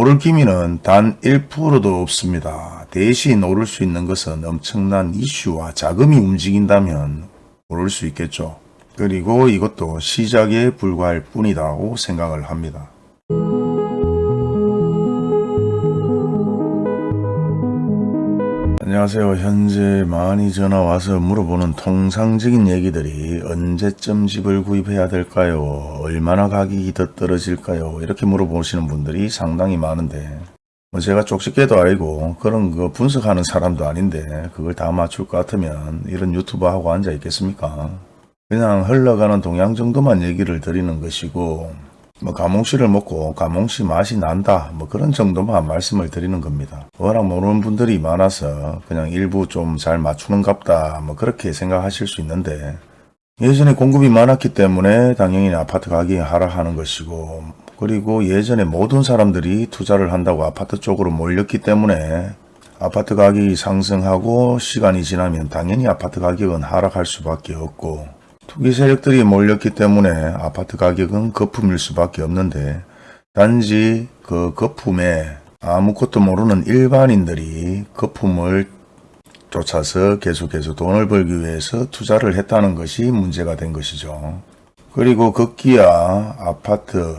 오를 기미는 단 1%도 없습니다. 대신 오를 수 있는 것은 엄청난 이슈와 자금이 움직인다면 오를 수 있겠죠. 그리고 이것도 시작에 불과할 뿐이라고 생각을 합니다. 안녕하세요. 현재 많이 전화 와서 물어보는 통상적인 얘기들이 언제쯤 집을 구입해야 될까요? 얼마나 가격이 더 떨어질까요? 이렇게 물어보시는 분들이 상당히 많은데 뭐 제가 쪽집게도 아니고 그런 거 분석하는 사람도 아닌데 그걸 다 맞출 것 같으면 이런 유튜브 하고 앉아 있겠습니까? 그냥 흘러가는 동향 정도만 얘기를 드리는 것이고 뭐 가몽씨를 먹고 가몽씨 맛이 난다 뭐 그런 정도만 말씀을 드리는 겁니다. 워낙 모르는 분들이 많아서 그냥 일부 좀 잘 맞추는 갑다 뭐 그렇게 생각하실 수 있는데 예전에 공급이 많았기 때문에 당연히 아파트 가격이 하락하는 것이고 그리고 예전에 모든 사람들이 투자를 한다고 아파트 쪽으로 몰렸기 때문에 아파트 가격이 상승하고 시간이 지나면 당연히 아파트 가격은 하락할 수밖에 없고 투기 세력들이 몰렸기 때문에 아파트 가격은 거품일 수밖에 없는데 단지 그 거품에 아무것도 모르는 일반인들이 거품을 쫓아서 계속해서 돈을 벌기 위해서 투자를 했다는 것이 문제가 된 것이죠. 그리고 급기야 아파트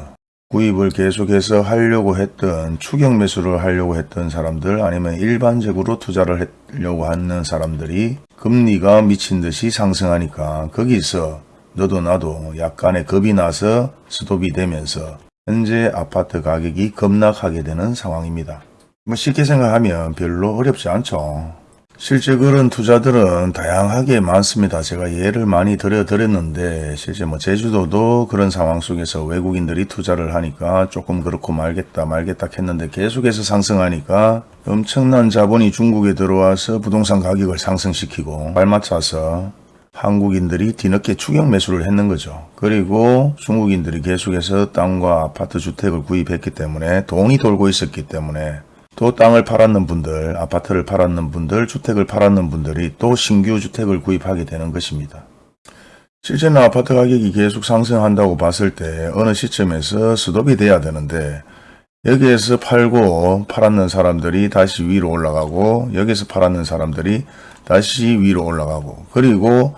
구입을 계속해서 하려고 했던 추격 매수를 하려고 했던 사람들 아니면 일반적으로 투자를 하려고 하는 사람들이 금리가 미친 듯이 상승하니까 거기서 너도 나도 약간의 겁이 나서 스톱이 되면서 현재 아파트 가격이 급락하게 되는 상황입니다. 뭐 쉽게 생각하면 별로 어렵지 않죠. 실제 그런 투자들은 다양하게 많습니다. 제가 예를 많이 들어드렸는데 실제 뭐 제주도도 그런 상황 속에서 외국인들이 투자를 하니까 조금 그렇고 말겠다 말겠다 했는데 계속해서 상승하니까 엄청난 자본이 중국에 들어와서 부동산 가격을 상승시키고 발맞춰서 한국인들이 뒤늦게 추격 매수를 했는 거죠. 그리고 중국인들이 계속해서 땅과 아파트 주택을 구입했기 때문에 돈이 돌고 있었기 때문에 또 땅을 팔았는 분들, 아파트를 팔았는 분들, 주택을 팔았는 분들이 또 신규 주택을 구입하게 되는 것입니다. 실제는 아파트 가격이 계속 상승한다고 봤을 때 어느 시점에서 스톱이 돼야 되는데 여기에서 팔고 팔았는 사람들이 다시 위로 올라가고 여기서 팔았는 사람들이 다시 위로 올라가고 그리고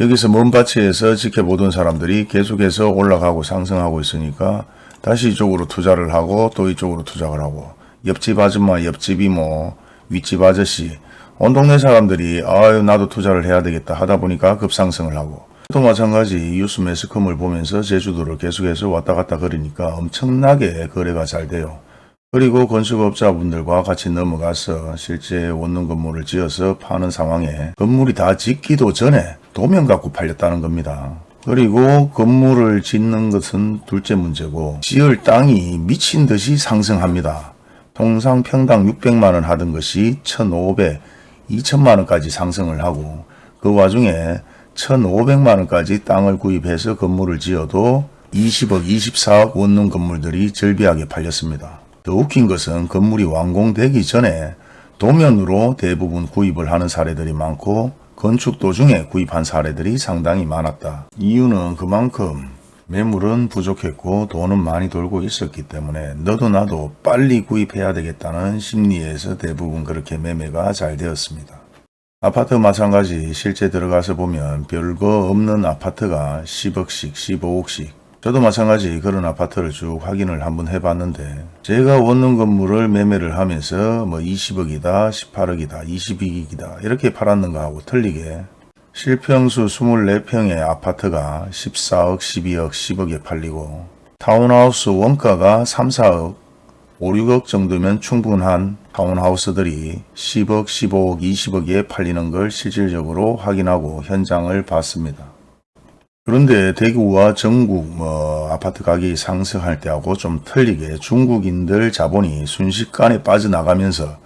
여기서 먼 바치에서 지켜보던 사람들이 계속해서 올라가고 상승하고 있으니까 다시 이쪽으로 투자를 하고 또 이쪽으로 투자를 하고 옆집 아줌마, 옆집 이모, 뭐 윗집 아저씨 온 동네 사람들이 아유 나도 투자를 해야 되겠다 하다 보니까 급상승을 하고 또 마찬가지 뉴스 매스컴을 보면서 제주도를 계속해서 왔다 갔다 거리니까 엄청나게 거래가 잘 돼요. 그리고 건축업자분들과 같이 넘어가서 실제 원룸 건물을 지어서 파는 상황에 건물이 다 짓기도 전에 도면 갖고 팔렸다는 겁니다. 그리고 건물을 짓는 것은 둘째 문제고 지을 땅이 미친 듯이 상승합니다. 통상 평당 600만원 하던 것이 1,500, 2천만원까지 상승을 하고 그 와중에 1,500만원까지 땅을 구입해서 건물을 지어도 20억, 24억 원룸 건물들이 절비하게 팔렸습니다. 더 웃긴 것은 건물이 완공되기 전에 도면으로 대부분 구입을 하는 사례들이 많고 건축 도중에 구입한 사례들이 상당히 많았다. 이유는 그만큼 매물은 부족했고 돈은 많이 돌고 있었기 때문에 너도 나도 빨리 구입해야 되겠다는 심리에서 대부분 그렇게 매매가 잘 되었습니다. 아파트 마찬가지 실제 들어가서 보면 별거 없는 아파트가 10억씩 15억씩 저도 마찬가지 그런 아파트를 쭉 확인을 한번 해봤는데 제가 원룸 건물을 매매를 하면서 뭐 20억이다 18억이다 22억이다 이렇게 팔았는가 하고 틀리게 실평수 24평의 아파트가 14억, 12억, 10억에 팔리고 타운하우스 원가가 3, 4억, 5, 6억 정도면 충분한 타운하우스들이 10억, 15억, 20억에 팔리는 걸 실질적으로 확인하고 현장을 봤습니다. 그런데 대구와 전국 뭐 아파트 가격이 상승할 때하고 좀 틀리게 중국인들 자본이 순식간에 빠져나가면서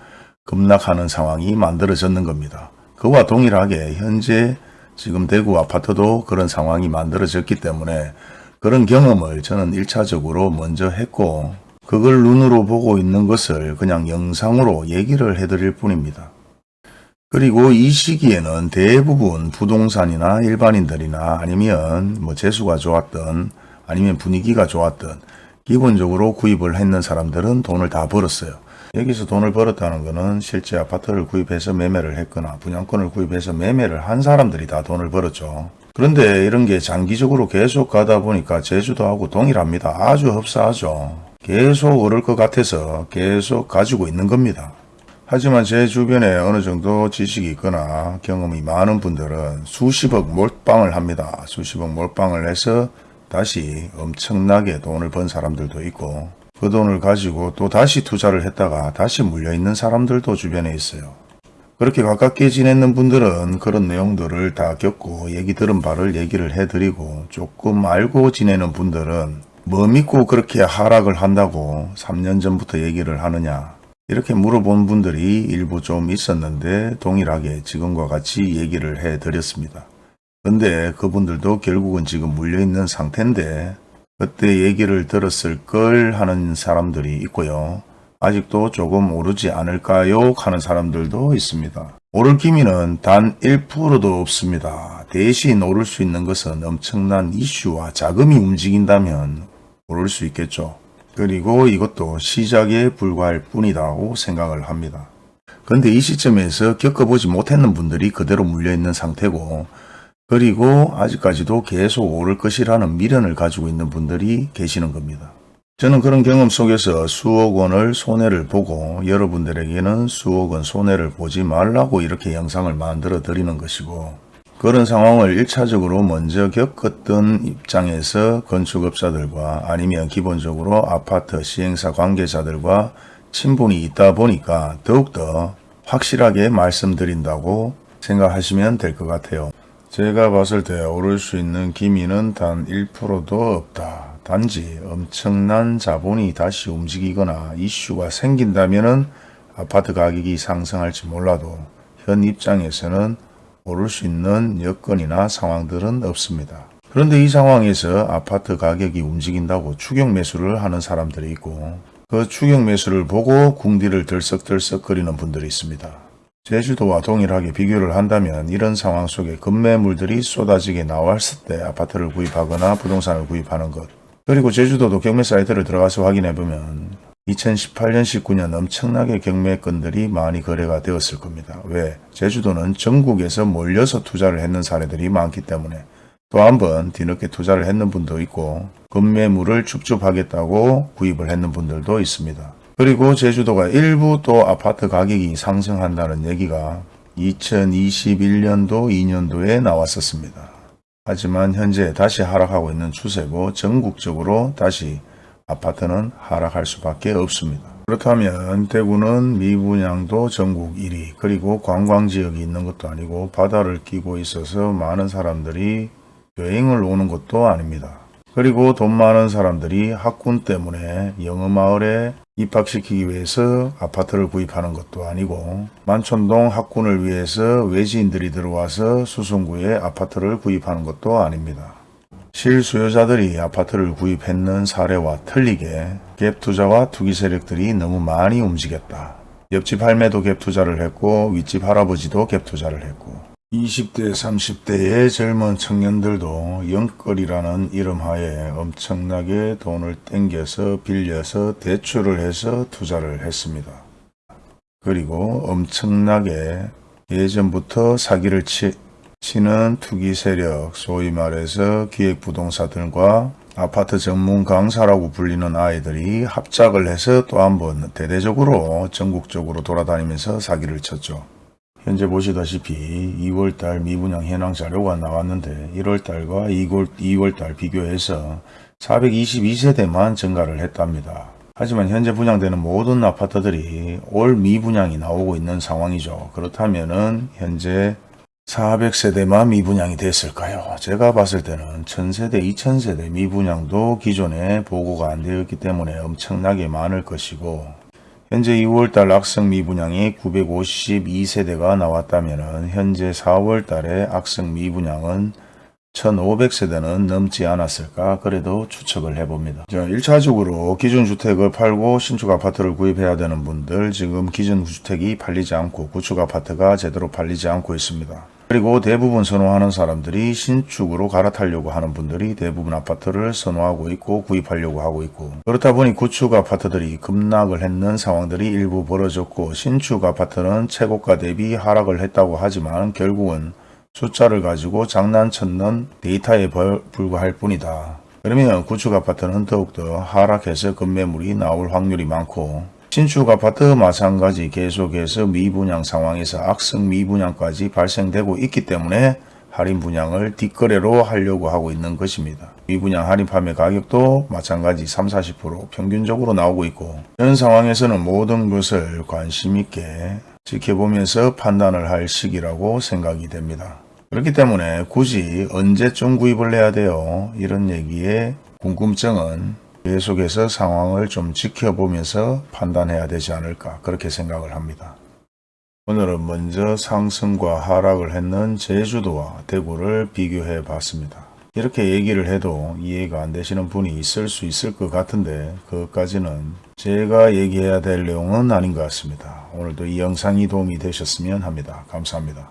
급락하는 상황이 만들어졌는 겁니다. 그와 동일하게 현재 지금 대구 아파트도 그런 상황이 만들어졌기 때문에 그런 경험을 저는 1차적으로 먼저 했고 그걸 눈으로 보고 있는 것을 그냥 영상으로 얘기를 해드릴 뿐입니다. 그리고 이 시기에는 대부분 부동산이나 일반인들이나 아니면 뭐 재수가 좋았던 아니면 분위기가 좋았던 기본적으로 구입을 했는 사람들은 돈을 다 벌었어요. 여기서 돈을 벌었다는 것은 실제 아파트를 구입해서 매매를 했거나 분양권을 구입해서 매매를 한 사람들이 다 돈을 벌었죠. 그런데 이런 게 장기적으로 계속 가다 보니까 제주도하고 동일합니다. 아주 흡사하죠. 계속 오를 것 같아서 계속 가지고 있는 겁니다. 하지만 제 주변에 어느 정도 지식이 있거나 경험이 많은 분들은 수십억 몰빵을 합니다. 수십억 몰빵을 해서 다시 엄청나게 돈을 번 사람들도 있고 그 돈을 가지고 또 다시 투자를 했다가 다시 물려있는 사람들도 주변에 있어요. 그렇게 가깝게 지내는 분들은 그런 내용들을 다 겪고 얘기 들은 바를 얘기를 해드리고 조금 알고 지내는 분들은 뭐 믿고 그렇게 하락을 한다고 3년 전부터 얘기를 하느냐 이렇게 물어본 분들이 일부 좀 있었는데 동일하게 지금과 같이 얘기를 해드렸습니다. 근데 그분들도 결국은 지금 물려있는 상태인데 그때 얘기를 들었을 걸 하는 사람들이 있고요. 아직도 조금 오르지 않을까요? 하는 사람들도 있습니다. 오를 기미는 단 1%도 없습니다. 대신 오를 수 있는 것은 엄청난 이슈와 자금이 움직인다면 오를 수 있겠죠. 그리고 이것도 시작에 불과할 뿐이라고 생각을 합니다. 그런데 이 시점에서 겪어보지 못했는 분들이 그대로 물려있는 상태고 그리고 아직까지도 계속 오를 것이라는 미련을 가지고 있는 분들이 계시는 겁니다. 저는 그런 경험 속에서 수억 원을 손해를 보고 여러분들에게는 수억 원 손해를 보지 말라고 이렇게 영상을 만들어 드리는 것이고 그런 상황을 1차적으로 먼저 겪었던 입장에서 건축업자들과 아니면 기본적으로 아파트 시행사 관계자들과 친분이 있다 보니까 더욱더 확실하게 말씀드린다고 생각하시면 될 것 같아요. 제가 봤을 때 오를 수 있는 기미는 단 1%도 없다. 단지 엄청난 자본이 다시 움직이거나 이슈가 생긴다면 아파트 가격이 상승할지 몰라도 현 입장에서는 오를 수 있는 여건이나 상황들은 없습니다. 그런데 이 상황에서 아파트 가격이 움직인다고 추격 매수를 하는 사람들이 있고 그 추격 매수를 보고 궁디를 들썩들썩 거리는 분들이 있습니다. 제주도와 동일하게 비교를 한다면 이런 상황 속에 급매물들이 쏟아지게 나왔을 때 아파트를 구입하거나 부동산을 구입하는 것 그리고 제주도도 경매 사이트를 들어가서 확인해보면 2018년 19년 엄청나게 경매건들이 많이 거래가 되었을 겁니다. 왜? 제주도는 전국에서 몰려서 투자를 했는 사례들이 많기 때문에 또 한 번 뒤늦게 투자를 했는 분도 있고 급매물을 줍줍하겠다고 구입을 했는 분들도 있습니다. 그리고 제주도가 일부 또 아파트 가격이 상승한다는 얘기가 2021년도 2년도에 나왔었습니다. 하지만 현재 다시 하락하고 있는 추세고 전국적으로 다시 아파트는 하락할 수밖에 없습니다. 그렇다면 대구는 미분양도 전국 1위 그리고 관광지역이 있는 것도 아니고 바다를 끼고 있어서 많은 사람들이 여행을 오는 것도 아닙니다. 그리고 돈 많은 사람들이 학군 때문에 영어마을에 입학시키기 위해서 아파트를 구입하는 것도 아니고 만촌동 학군을 위해서 외지인들이 들어와서 수성구에 아파트를 구입하는 것도 아닙니다. 실수요자들이 아파트를 구입했는 사례와 틀리게 갭투자와 투기 세력들이 너무 많이 움직였다. 옆집 할매도 갭투자를 했고 윗집 할아버지도 갭투자를 했고 20대 30대의 젊은 청년들도 영끌이라는 이름하에 엄청나게 돈을 땡겨서 빌려서 대출을 해서 투자를 했습니다. 그리고 엄청나게 예전부터 사기를 치, 치는 투기 세력, 소위 말해서 기획부동사 들과 아파트 전문 강사라고 불리는 아이들이 합작을 해서 또 한번 대대적으로 전국적으로 돌아다니면서 사기를 쳤죠. 현재 보시다시피 2월달 미분양 현황 자료가 나왔는데 1월달과 2월, 2월달 비교해서 422세대만 증가를 했답니다. 하지만 현재 분양되는 모든 아파트들이 올 미분양이 나오고 있는 상황이죠. 그렇다면 은 현재 400세대만 미분양이 됐을까요? 제가 봤을 때는 1000세대, 2000세대 미분양도 기존에 보고가 안 되었기 때문에 엄청나게 많을 것이고 현재 2월달 악성 미분양이 952세대가 나왔다면 현재 4월달에 악성 미분양은 1500세대는 넘지 않았을까 그래도 추측을 해봅니다. 자, 1차적으로 기존 주택을 팔고 신축 아파트를 구입해야 되는 분들 지금 기존 주택이 팔리지 않고 구축 아파트가 제대로 팔리지 않고 있습니다. 그리고 대부분 선호하는 사람들이 신축으로 갈아타려고 하는 분들이 대부분 아파트를 선호하고 있고 구입하려고 하고 있고 그렇다 보니 구축 아파트들이 급락을 했는 상황들이 일부 벌어졌고 신축 아파트는 최고가 대비 하락을 했다고 하지만 결국은 숫자를 가지고 장난쳤는 데이터에 벌- 불과할 뿐이다. 그러면 구축 아파트는 더욱더 하락해서 급매물이 나올 확률이 많고 신축 아파트 마찬가지 계속해서 미분양 상황에서 악성 미분양까지 발생되고 있기 때문에 할인 분양을 뒷거래로 하려고 하고 있는 것입니다. 미분양 할인 판매 가격도 마찬가지 3, 40% 평균적으로 나오고 있고 이런 상황에서는 모든 것을 관심 있게 지켜보면서 판단을 할 시기라고 생각이 됩니다. 그렇기 때문에 굳이 언제쯤 구입을 해야 돼요? 이런 얘기에 궁금증은 계속해서 상황을 좀 지켜보면서 판단해야 되지 않을까 그렇게 생각을 합니다. 오늘은 먼저 상승과 하락을 했는 제주도와 대구를 비교해 봤습니다. 이렇게 얘기를 해도 이해가 안 되시는 분이 있을 수 있을 것 같은데 그것까지는 제가 얘기해야 될 내용은 아닌 것 같습니다. 오늘도 이 영상이 도움이 되셨으면 합니다. 감사합니다.